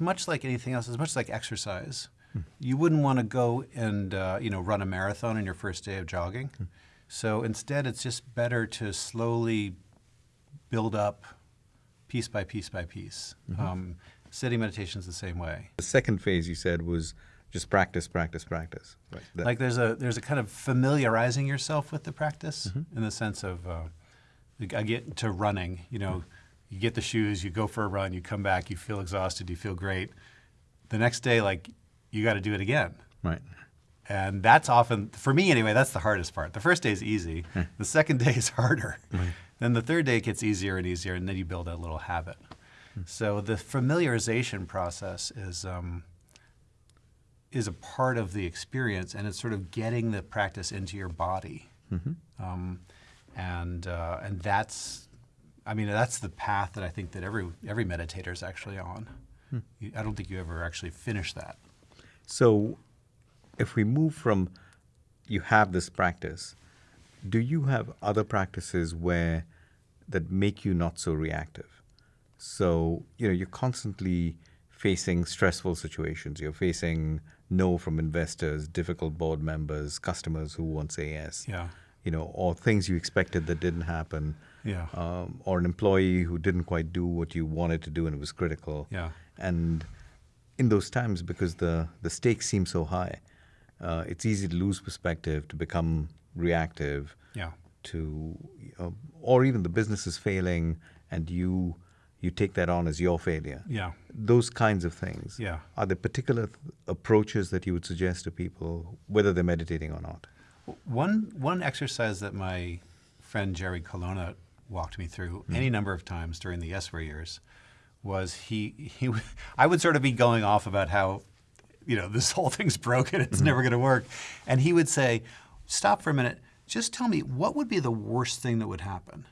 much like anything else, it's much like exercise. You wouldn't want to go and uh, you know run a marathon on your first day of jogging. So instead, it's just better to slowly build up, piece by piece by piece. Um, sitting meditation is the same way. The second phase you said was just practice, practice, practice. Right. That- like there's a there's a kind of familiarizing yourself with the practice Mm-hmm. in the sense of uh, I get to running. You know, you get the shoes, you go for a run, you come back, you feel exhausted, you feel great. The next day, like you got to do it again. right. And that's often, for me anyway, that's the hardest part. The first day is easy. The second day is harder. Then the third day it gets easier and easier, and then you build a little habit. So the familiarization process is um, is a part of the experience, and it's sort of getting the practice into your body. Um, and uh, and that's, I mean, that's the path that I think that every every meditator is actually on. Hmm. You- I don't think you ever actually finish that. So, if we move from you have this practice, do you have other practices where that make you not so reactive? So, you know, you're constantly facing stressful situations. You're facing no from investors, difficult board members, customers who won't say yes. Yeah. You know, or things you expected that didn't happen. Yeah. Um, or an employee who didn't quite do what you wanted to do and it was critical. Yeah. And in those times, because the, the stakes seem so high, uh, it's easy to lose perspective, to become reactive, Yeah. to, uh, or even the business is failing and you you take that on as your failure. Yeah. Those kinds of things. Yeah. Are there particular th- approaches that you would suggest to people, whether they're meditating or not? One one exercise that my friend Jerry Colonna walked me through hmm. any number of times during the Yesware years was he he I would sort of be going off about how you know this whole thing's broken it's hmm. never going to work. And he would say stop for a minute. Just tell me what would be the worst thing that would happen?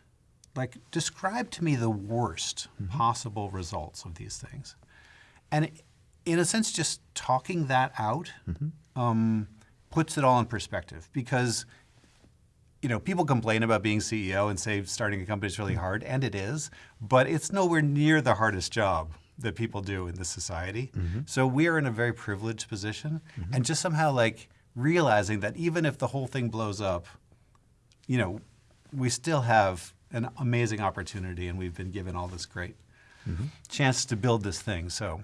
Like describe to me the worst hmm. possible results of these things. And in a sense just talking that out um, puts it all in perspective because you know people complain about being ceo and say starting a company is really hard and it is but it's nowhere near the hardest job that people do in this society. Mm-hmm. So we are in a very privileged position mm-hmm. and just somehow like realizing that even if the whole thing blows up you know we still have an amazing opportunity and we've been given all this great mm-hmm. chance to build this thing. So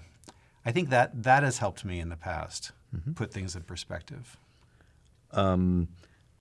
i think that that has helped me in the past put things in perspective. Um,